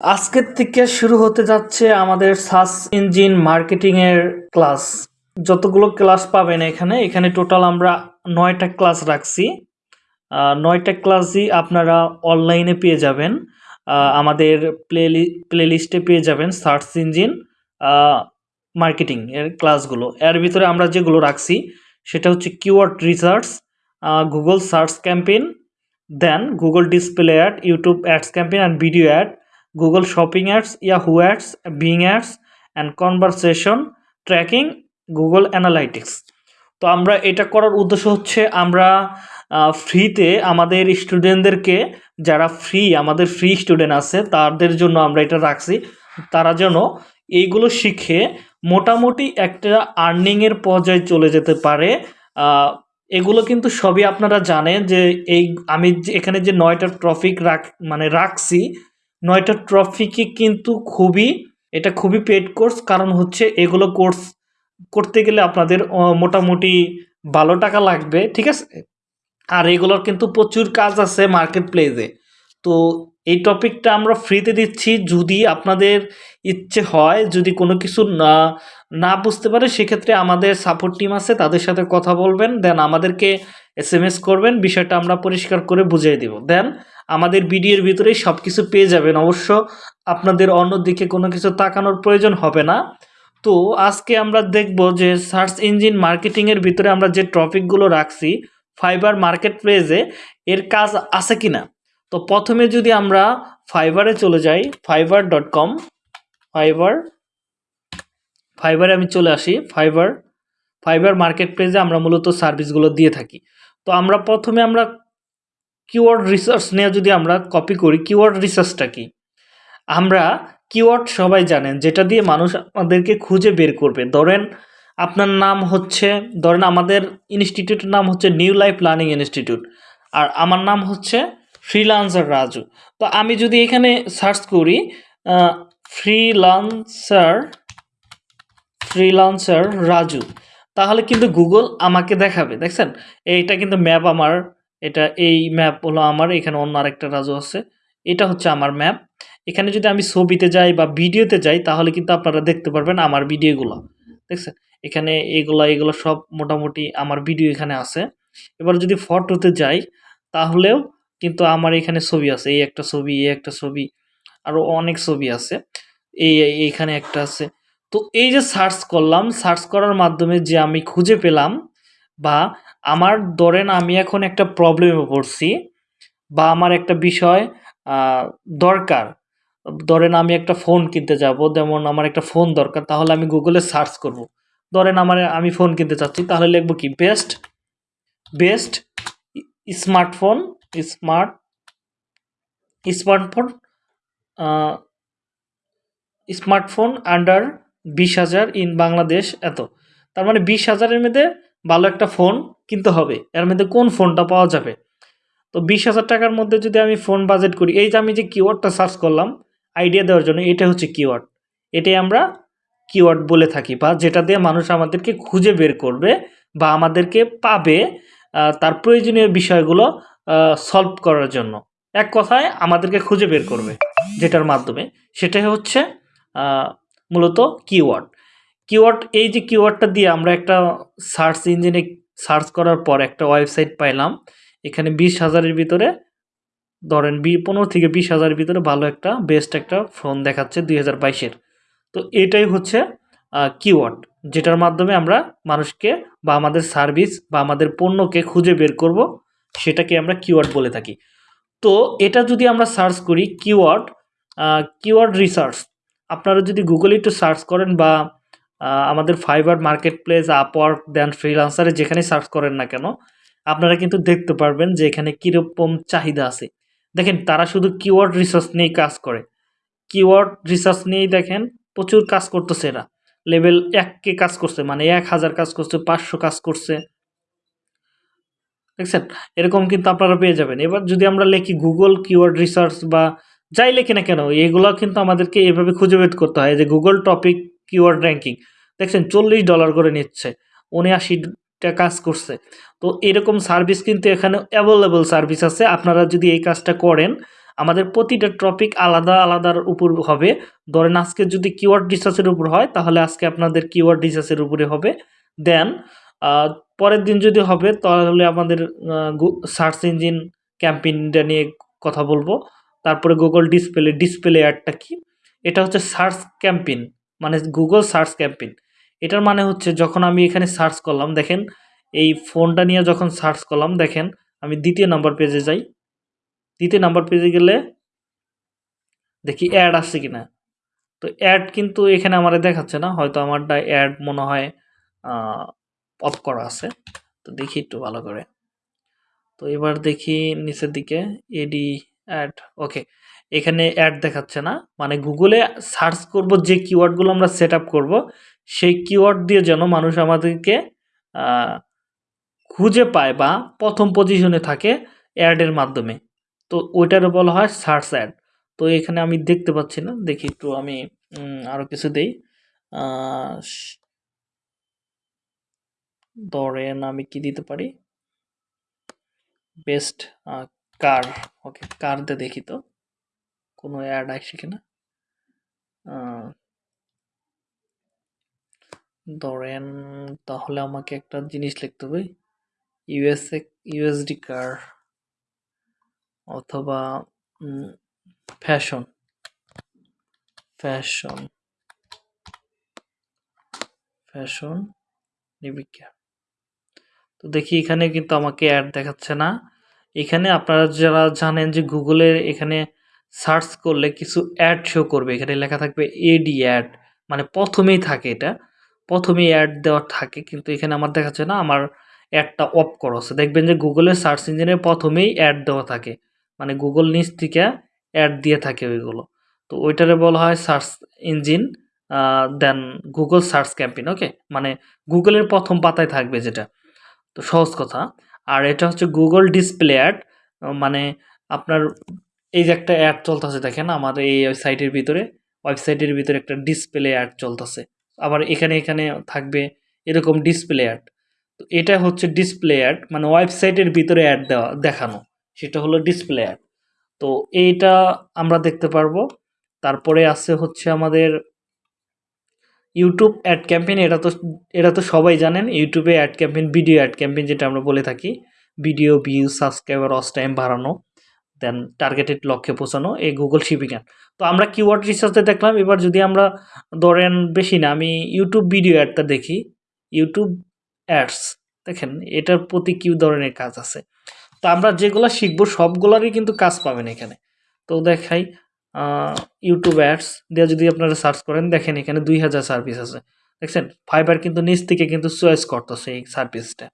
আজকের থেকে শুরু হতে যাচ্ছে আমাদের সার্চ ইঞ্জিন মার্কেটিংয়ের ক্লাস। যতগুলো ক্লাস পাবেন এখানে এখানে টোটাল আমরা নয়টা ক্লাস রাখছি। নয়টা ক্লাসই আপনারা অনলাইনে পেয়ে যাবেন। আমাদের প্লে প্লেলিস্টে পেয়ে যাবেন সার্চ ইঞ্জিন মার্কেটিং এর ক্লাসগুলো। এর ভিতরে আমরা যেগুলো রাখছি, সেটা হচ্ছে keyword research Google search campaign, then Google display ad, YouTube ads campaign and video ad. Google shopping ads Yahoo ads Bing ads and conversation tracking Google analytics তো আমরা এটা করার উদ্দেশ্য হচ্ছে আমরা ফ্রিতে আমাদের স্টুডেন্টদেরকে যারা ফ্রি আমাদের ফ্রি স্টুডেন্ট আছে, তাদের জন্য আমরা এটা রাখছি। তারা যেন এইগুলো শিখে মোটামুটি একটা আর্নিংয়ের পর্যায়ে চলে যেতে পারে। এগুলো কিন্তু সবই আপনারা জানেন যে এই, আমি এখানে যে নয়টা ট্রফিক রাখ মানে রাখছি নয়টা ট্রফিকে কিন্তু খুবই, এটা খুবই পেড কোর্স কারণ হচ্ছে এগুলো কোর্স করতে গেলে আপনাদের মোটামুটি ভালো টাকা লাগবে, ঠিক আছে? আর এগুলোর কিন্তু প্রচুর কাজ আছে মার্কেট প্লেসে তো এই টপিকটা আমরা ফ্রিতে দিচ্ছি, যদি আপনাদের ইচ্ছে হয়, যদি কোনো কিছু না না বুঝতে পারে, সেক্ষেত্রে আমাদের সাপোর্ট টিম আছে, তাদের সাথে কথা বলবেন, দেন আমাদেরকে এস করবেন, বিষয়টা আমরা পরিষ্কার করে বুঝিয়ে দিব। দেন আমাদের ভিডিওর ভিতরেই সব কিছু পেয়ে যাবেন। অবশ্য আপনাদের অন্যদিকে কোনো কিছু তাকানোর প্রয়োজন হবে না। তো আজকে আমরা দেখব যে সার্চ ইঞ্জিন মার্কেটিংয়ের ভিতরে আমরা যে টপিকগুলো রাখছি, ফাইবার মার্কেট প্লেসে এর কাজ আছে কি না তো প্রথমে যদি আমরা ফাইবারে চলে যাই, ফাইবার ডট কম, ফাইবার, ফাইবারে আমি চলে আসি, ফাইবার ফাইবার মার্কেট প্লেসে আমরা মূলত সার্ভিসগুলো দিয়ে থাকি। তো আমরা প্রথমে আমরা কিওয়ার্ড রিসার্চ নিয়ে যদি আমরা কপি করি কিওয়ার্ড রিসার্চটা কি? আমরা কিওয়ার্ড সবাই জানেন, যেটা দিয়ে মানুষ আমাদেরকে খুঁজে বের করবে। ধরেন আপনার নাম হচ্ছে, ধরেন আমাদের ইনস্টিটিউটের নাম হচ্ছে নিউ লাইফ লার্নিং ইনস্টিটিউট আর আমার নাম হচ্ছে ফ্রিলান্সার রাজু তো আমি যদি এখানে সার্চ করি ফ্রিলান্সার ফ্রিলান্সার রাজু তাহলে কিন্তু গুগল আমাকে দেখাবে, দেখছেন? এইটা কিন্তু ম্যাপ আমার এটা এই ম্যাপ হলো আমার, এখানে অন্য আরেকটা রাজু আছে। এটা হচ্ছে আমার ম্যাপ এখানে যদি আমি ছবিতে যাই বা ভিডিওতে যাই, তাহলে কিন্তু আপনারা দেখতে পারবেন আমার ভিডিওগুলো। দেখছেন? এখানে এগুলা, এগুলো সব মোটামুটি আমার ভিডিও এখানে আছে। এবার যদি ফটোতে যাই, তাহলেও কিন্তু আমার এখানে ছবি আছে। এই একটা ছবি, এই একটা ছবি আরও অনেক ছবি আছে। এই, এই- এইখানে একটা আছে। তো এই যে সার্চ করলাম সার্চ করার মাধ্যমে যে আমি খুঁজে পেলাম বা আমার ধরেন আমি এখন একটা প্রবলেমে পড়ছি বা আমার একটা বিষয় দরকার। ধরেন আমি একটা ফোন কিনতে যাব, যেমন আমার একটা ফোন দরকার, তাহলে আমি গুগলে সার্চ করব। ধরেন আমার, আমি ফোন কিনতে চাচ্ছি, তাহলে লিখব কি? Best best smartphone smart smartphone smartphone under বিশ হাজার ইন বাংলাদেশ এত। তার মানে বিশ হাজারের মধ্যে ভালো একটা ফোন কিনতে হবে। এর মধ্যে কোন ফোনটা পাওয়া যাবে? তো বিশ হাজার টাকার মধ্যে যদি আমি ফোন বাজেট করি, এই যে আমি যে কিওয়ার্ডটা সার্চ করলাম আইডিয়া দেওয়ার জন্য, এটা হচ্ছে কিওয়ার্ড এটাই আমরা কিওয়ার্ড বলে থাকি বা যেটা দিয়ে মানুষ আমাদেরকে খুঁজে বের করবে বা আমাদেরকে পাবে তার প্রয়োজনীয় বিষয়গুলো সলভ করার জন্য। এক কথায় আমাদেরকে খুঁজে বের করবে, যেটার মাধ্যমে। সেটাই হচ্ছে মূলত কিওয়ার্ড কিওয়ার্ড, এই যে কিওয়ার্ডটা দিয়ে আমরা একটা সার্চ ইঞ্জিনে সার্চ করার পর একটা ওয়েবসাইট পাইলাম। এখানে বিশ হাজারের ভিতরে, ধরেন বি, পনেরো থেকে বিশ হাজারের ভিতরে ভালো একটা, বেস্ট একটা ফোন দেখাচ্ছে দুই হাজার বাইশের। তো এটাই হচ্ছে কিওয়ার্ড, যেটার মাধ্যমে আমরা মানুষকে বা আমাদের সার্ভিস বা আমাদের পণ্যকে খুঁজে বের করব, সেটাকে আমরা কিওয়ার্ড বলে থাকি। তো এটা যদি আমরা সার্চ করি কিওয়ার্ড কিওয়ার্ড রিসার্চ, আপনারা যদি গুগলে একটু সার্চ করেন বা আমাদের Fiverr market place Upwork then ফ্রিলান্সারে যেখানে সার্চ করেন না কেন, আপনারা কিন্তু দেখতে পারবেন যে এখানে কীরকম চাহিদা আছে। দেখেন, তারা শুধু কিওয়ার্ড রিসার্চ নিয়েই কাজ করে। কিওয়ার্ড রিসার্চ নিয়েই দেখেন, প্রচুর কাজ করতেছে এরা। লেভেল এককে কাজ করছে মানে এক হাজার কাজ করছে, পাঁচশো কাজ করছে। দেখছেন? এরকম কিন্তু আপনারা পেয়ে যাবেন। এবার যদি আমরা লিখি গুগল কিওয়ার্ড রিসার্চ বা যাই লিখি না কেন এগুলো কিন্তু আমাদেরকে এভাবে খুঁজে বের করতে হয় যে গুগল টপিক কিওয়ার্ড র্যাঙ্কিং দেখছেন, চল্লিশ ডলার করে নিচ্ছে উনআশিটা কাজ করছে। তো এরকম সার্ভিস কিন্তু এখানে অ্যাভেলেবল সার্ভিস আছে। আপনারা যদি এই কাজটা করেন, আমাদের প্রতিটা টপিক আলাদা আলাদার উপর হবে। ধরেন আজকে যদি কিওয়ার্ড রিসার্চের উপর হয়, তাহলে আজকে আপনাদের কিওয়ার্ড রিসার্চের উপরে হবে। দেন পরের দিন যদি হবে, তাহলে আমাদের সার্চ ইঞ্জিন ক্যাম্পেইনটা নিয়ে কথা বলব। তারপরে গুগল ডিসপ্লে ডিসপ্লে অ্যাডটা কি? এটা হচ্ছে সার্চ ক্যাম্পেইন মানে গুগল সার্চ ক্যাম্পেইন এটার মানে হচ্ছে যখন আমি এখানে সার্চ করলাম, দেখেন, এই ফোনটা নিয়ে যখন সার্চ করলাম, দেখেন, আমি দ্বিতীয় নাম্বার পেজে যাই। দ্বিতীয় নাম্বার পেজে গেলে দেখি অ্যাড আসছে কিনা। তো অ্যাড কিন্তু এখানে আমার দেখাচ্ছে না, হয়তো আমারটা অ্যাড মনে হয় অফ করা আছে। তো দেখি একটু ভালো করে। তো এবার দেখি নিচের দিকে, এডি অ্যাড ওকে এখানে অ্যাড দেখাচ্ছে না। মানে গুগলে সার্চ করব যে কিওয়ার্ডগুলো আমরা সেট আপ করব, সেই কিওয়ার্ড দিয়ে যেন মানুষ আমাদেরকে খুঁজে পায় বা প্রথম পজিশনে থাকে অ্যাডের মাধ্যমে। তো ওইটার বলা হয় সার্চ অ্যাড তো এখানে আমি দেখতে পাচ্ছি না। দেখি একটু আমি আরও কিছু দেই। ধরেন আমি কি দিতে পারি? বেস্ট কার ওকে কার দিয়ে দেখি তো। কোনো অ্যাড আসছে কিনা? ধরেন তাহলে আমাকে একটা জিনিস লিখতে হবে। ইউএসএ ইউএসডি কার অথবা ফ্যাশন ফ্যাশন ফ্যাশন নিবিকা তো দেখি এখানে কিন্তু আমাকে অ্যাড দেখাচ্ছে না। এখানে আপনারা যারা জানেন যে গুগলের এখানে সার্চ করলে কিছু অ্যাড শো করবে। এখানে লেখা থাকবে এডি অ্যাড মানে প্রথমেই থাকে এটা। প্রথমেই অ্যাড দেওয়া থাকে, কিন্তু এখানে আমার দেখাচ্ছে না, আমার অ্যাডটা অফ করা আছে। দেখবেন যে গুগলের সার্চ ইঞ্জিনে প্রথমেই অ্যাড দেওয়া থাকে। মানে গুগল নিচ থেকে অ্যাড দিয়ে থাকে ওইগুলো। তো ওইটারে বলা হয় search engine then Google search campaign okay মানে গুগলের প্রথম পাতায় থাকবে যেটা। তো সহজ কথা। আর এটা হচ্ছে গুগল ডিসপ্লে অ্যাড মানে আপনার এই যে একটা অ্যাড চলতেছে, দেখেন আমাদের এই সাইটের ভিতরে ওয়েবসাইটের ভিতরে একটা ডিসপ্লে অ্যাড চলতেছে। আবার এখানে এখানে থাকবে এরকম ডিসপ্লে অ্যাড তো এটা হচ্ছে ডিসপ্লে অ্যাড মানে ওয়েবসাইটের ভিতরে অ্যাড দেওয়া, দেখানো। সেটা হলো ডিসপ্লে অ্যাড তো এইটা আমরা দেখতে পারব। তারপরে আছে হচ্ছে আমাদের ইউটিউব অ্যাড ক্যাম্পেইন এটা তো এটা তো সবাই জানেন ইউটিউবে ad campaign video ad campaign যেটা আমরা বলে থাকি। ভিডিও ভিউ সাবস্ক্রাইবার অস টাইম বাড়ানো। দেন টার্গেটেড লক্ষ্যে পৌঁছানো এই গুগল শিপিং অ্যাড তো আমরা কিওয়ার্ড রিসার্চে দেখলাম, এবার যদি আমরা ধরেন বেশি না, আমি ইউটিউব ভিডিও অ্যাডটা দেখি ইউটিউব অ্যাডস দেখেন, এটার প্রতি কী ধরনের কাজ আছে? তো আমরা যেগুলো শিখব, সবগুলোরই কিন্তু কাজ পাবেন এখানে। তো দেখাই ইউটিউব অ্যাডস দিয়ে যদি আপনারা সার্চ করেন, দেখেন এখানে দুই হাজার সার্ভিস আছে। দেখছেন? ফাইবার কিন্তু নিচ থেকে কিন্তু চয়েস করতেছে এই সার্ভিসটা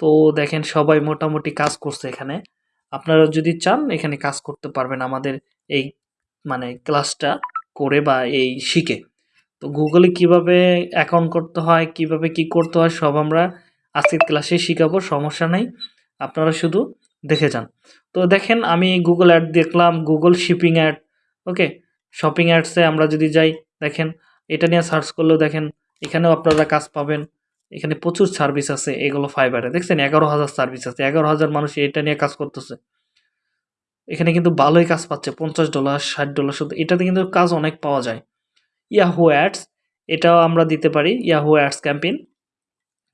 তো দেখেন, সবাই মোটামুটি কাজ করছে এখানে। আপনারা যদি চান, এখানে কাজ করতে পারবেন আমাদের এই মানে ক্লাসটা করে বা এই শিখে। তো গুগলে কীভাবে অ্যাকাউন্ট করতে হয়, কীভাবে কি করতে হয়, সব আমরা আজকের ক্লাসে শিখাবো, সমস্যা নেই। আপনারা শুধু দেখে যান। তো দেখেন, আমি গুগল অ্যাড দেখলাম, Google shipping ad, okay? Shopping অ্যাডসে আমরা যদি যাই, দেখেন, এটা নিয়ে সার্চ করলেও দেখেন, এখানেও আপনারা কাজ পাবেন। এখানে প্রচুর সার্ভিস আছে এগুলো ফাইবারে দেখছেন, এগারো হাজার সার্ভিস আছে, এগারো হাজার মানুষ এটা নিয়ে কাজ করতেছে। এখানে কিন্তু ভালোই কাজ পাচ্ছে, পঞ্চাশ ডলার, ষাট ডলার শুধু এটাতে কিন্তু কাজ অনেক পাওয়া যায়। ইয়াহু অ্যাডস এটাও আমরা দিতে পারি ইয়াহু অ্যাডস ক্যাম্পেইন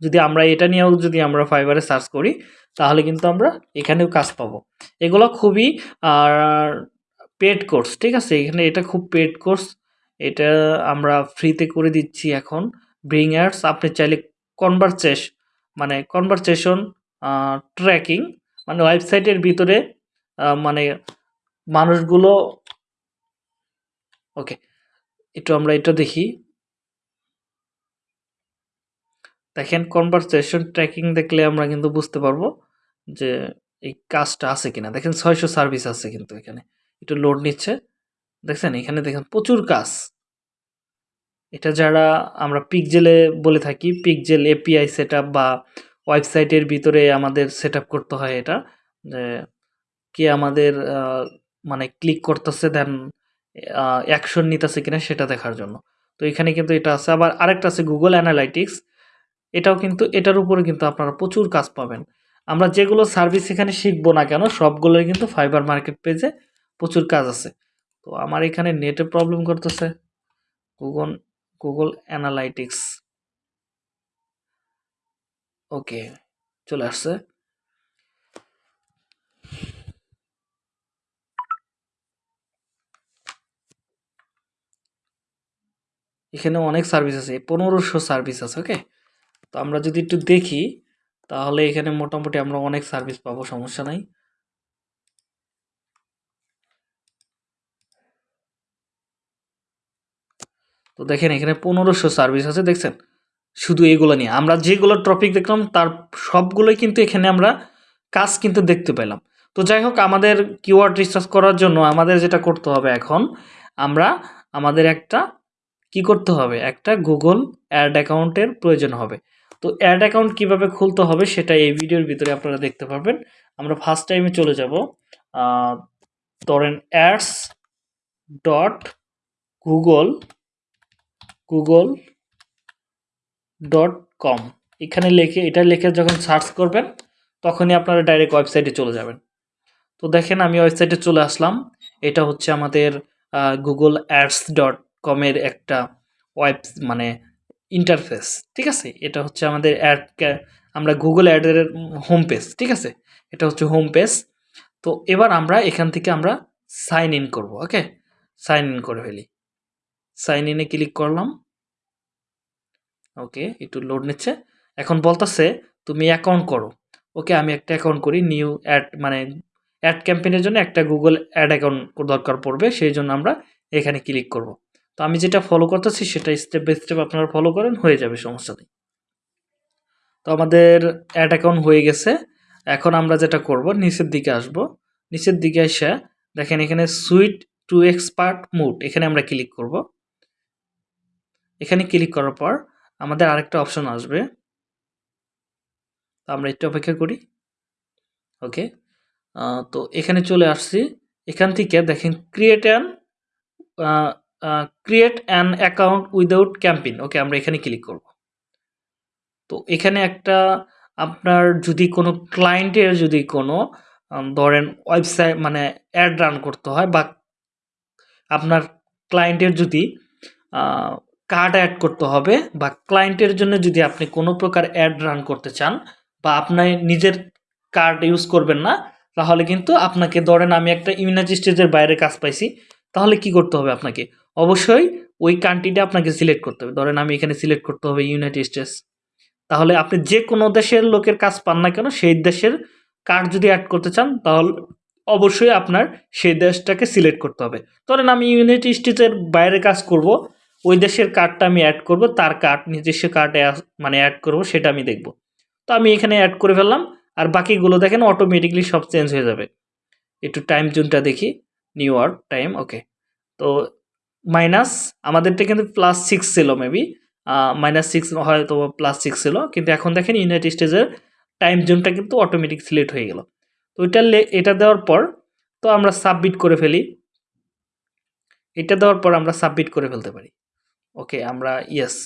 যদি আমরা এটা নিয়েও যদি আমরা ফাইবারে সার্চ করি, তাহলে কিন্তু আমরা এখানেও কাজ পাবো। এগুলো খুবই, আর পেড কোর্স ঠিক আছে? এখানে এটা খুব পেড কোর্স এটা আমরা ফ্রিতে করে দিচ্ছি এখন। ব্রিং অ্যাডস আপনি চাইলে কনভারসেস মানে কনভারসেশন ট্র্যাকিং মানে ওয়েবসাইটের ভিতরে মানে মানুষগুলো ওকে একটু আমরা এটা দেখি। দেখেন কনভারসেশন ট্র্যাকিং দেখলে আমরা কিন্তু বুঝতে পারব যে এই কাজটা আছে কিনা। দেখেন, ছয়শো সার্ভিস আছে কিন্তু এখানে। একটু লোড নিচ্ছে। দেখছেন, এখানে দেখেন প্রচুর কাজ। এটা যারা আমরা পিকজেলে বলে থাকি পিকজেল এপিআই সেট বা ওয়েবসাইটের ভিতরে আমাদের সেট করতে হয় এটা। যে কে আমাদের মানে ক্লিক করতেছে দেন অ্যাকশন নিতেছে কিনা সেটা দেখার জন্য। তো এখানে কিন্তু এটা আছে। আবার আরেকটা আছে গুগল অ্যানালাইটিক্স এটাও কিন্তু, এটার উপরে কিন্তু আপনারা প্রচুর কাজ পাবেন। আমরা যেগুলো সার্ভিস এখানে শিখব না কেন, সবগুলোই কিন্তু ফাইবার মার্কেট পেজে প্রচুর কাজ আছে। তো আমার এখানে নেটে প্রবলেম করতেছে। গুগল গুগল অ্যানালাইটিক্স ওকে চলে আসছে। এখানে অনেক সার্ভিস আছে, পনেরোশো সার্ভিস আছে ওকে তো আমরা যদি একটু দেখি, তাহলে এখানে মোটামুটি আমরা অনেক সার্ভিস পাবো, সমস্যা নাই। তো দেখেন এখানে পনেরোশো সার্ভিস আছে, দেখছেন? শুধু এগুলো নিয়ে। আমরা যেগুলো টপিক দেখলাম, তার সবগুলোই কিন্তু এখানে আমরা কাজ কিন্তু দেখতে পেলাম। তো যাই হোক, আমাদের কিওয়ার্ড রিসার্চ করার জন্য আমাদের যেটা করতে হবে এখন, আমরা আমাদের একটা কি করতে হবে? একটা গুগল অ্যাড অ্যাকাউন্টের প্রয়োজন হবে। তো অ্যাড অ্যাকাউন্ট কীভাবে খুলতে হবে সেটা এই ভিডিওর ভিতরে আপনারা দেখতে পারবেন। আমরা ফার্স্ট টাইমে চলে যাব। ধরেন ads dot Google Google dot com এখানে লিখে, এটা লিখে যখন সার্চ করবেন, তখনই আপনারা ডাইরেক্ট ওয়েবসাইটে চলে যাবেন। তো দেখেন, আমি ওয়েবসাইটে চলে আসলাম। এটা হচ্ছে আমাদের গুগল অ্যাডস ডট কমের একটা ওয়েব মানে ইন্টারফেস ঠিক আছে? এটা হচ্ছে আমাদের অ্যাড আমরা গুগল অ্যাডের হোম পেজ ঠিক আছে? এটা হচ্ছে হোম পেজ তো এবার আমরা এখান থেকে আমরা সাইন ইন করব ওকে সাইন ইন করে ফেলি। সাইন ইনে ক্লিক করলাম। ওকে একটু লোড নিচ্ছে। এখন বলতেছে, তুমি অ্যাকাউন্ট করো। ওকে আমি একটা অ্যাকাউন্ট করি নিউ অ্যাড মানে অ্যাড ক্যাম্পেইনের জন্য একটা গুগল অ্যাড অ্যাকাউন্ট দরকার পড়বে, সেই জন্য আমরা এখানে ক্লিক করব। তো আমি যেটা ফলো করতেছি, সেটা স্টেপ বাই স্টেপ আপনারা ফলো করেন, হয়ে যাবে, সমস্যা নেই। তো আমাদের অ্যাড অ্যাকাউন্ট হয়ে গেছে। এখন আমরা যেটা করব, নিচের দিকে আসব। নিচের দিকে এসে দেখেন এখানে সুইট টু এক্সপার্ট মুড এখানে আমরা ক্লিক করব। এখানে ক্লিক করার পর আমাদের আরেকটা অপশন আসবে। তো আমরা একটু অপেক্ষা করি। ওকে তো এখানে চলে আসছি। এখান থেকে দেখেন create an create an account without camping okay আমরা এখানে ক্লিক করব। তো এখানে একটা আপনার যদি কোনো ক্লায়েন্টের যদি কোনো ধরেন ওয়েবসাইট মানে অ্যাড রান করতে হয় বা আপনার ক্লায়েন্টের যদি কার্ড অ্যাড করতে হবে বা ক্লায়েন্টের জন্য যদি আপনি কোনো প্রকার অ্যাড রান করতে চান বা আপনার নিজের কার্ড ইউজ করবেন না, তাহলে কিন্তু আপনাকে ধরেন আমি একটা ইউনাইটেড স্টেটের বাইরে কাজ পাইছি, তাহলে কি করতে হবে আপনাকে? অবশ্যই ওই কান্ট্রিটা আপনাকে সিলেক্ট করতে হবে। ধরেন আমি এখানে সিলেক্ট করতে হবে ইউনাইটেড স্টেটস তাহলে আপনি যে কোনো দেশের লোকের কাজ পান না কেন, সেই দেশের কার্ড যদি অ্যাড করতে চান, তাহলে অবশ্যই আপনার সেই দেশটাকে সিলেক্ট করতে হবে। ধরেন আমি ইউনাইটেড স্টেটসের বাইরে কাজ করব ওই দেশের কার্ডটা আমি অ্যাড করব, তার কার্ড নিজস্ব কার্ড মানে অ্যাড করব, সেটা আমি দেখব। তো আমি এখানে অ্যাড করে ফেললাম, আর বাকিগুলো দেখেন অটোমেটিকলি সব চেঞ্জ হয়ে যাবে। একটু টাইম জোনটা দেখি নিউ ইয়র্ক টাইম ওকে তো মাইনাস আমাদেরটা কিন্তু প্লাস সিক্স ছিল মেবি মাইনাস সিক্স হয়তো প্লাস সিক্স ছিল, কিন্তু এখন দেখেন ইউনাইটেড স্টেজের টাইম জোনটা কিন্তু অটোমেটিক সিলেক্ট হয়ে গেল। তো এটা এটা দেওয়ার পর, তো আমরা সাবমিট করে ফেলি। এটা দেওয়ার পর আমরা সাবমিট করে ফেলতে পারি। ওকে আমরা ইয়েস